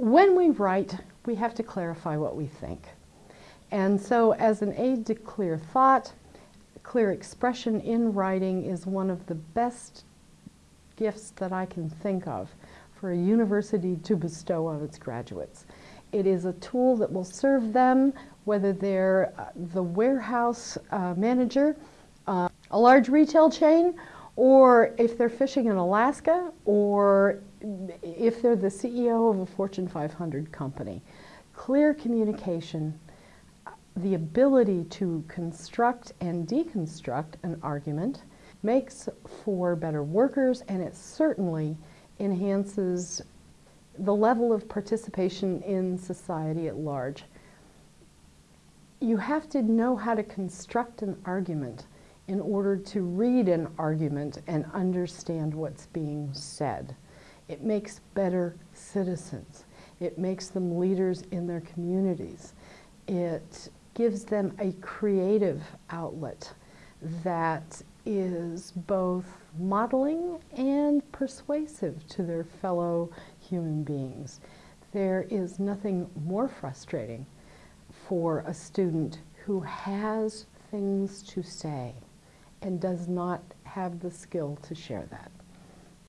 when we write, we have to clarify what we think. And so as an aid to clear thought, clear expression in writing is one of the best gifts that I can think of for a university to bestow on its graduates. It is a tool that will serve them, whether they're uh, the warehouse uh, manager, uh, a large retail chain, or if they're fishing in Alaska, or if they're the CEO of a Fortune 500 company. Clear communication, the ability to construct and deconstruct an argument makes for better workers and it certainly enhances the level of participation in society at large. You have to know how to construct an argument in order to read an argument and understand what's being said. It makes better citizens. It makes them leaders in their communities. It gives them a creative outlet that is both modeling and persuasive to their fellow human beings. There is nothing more frustrating for a student who has things to say and does not have the skill to share that.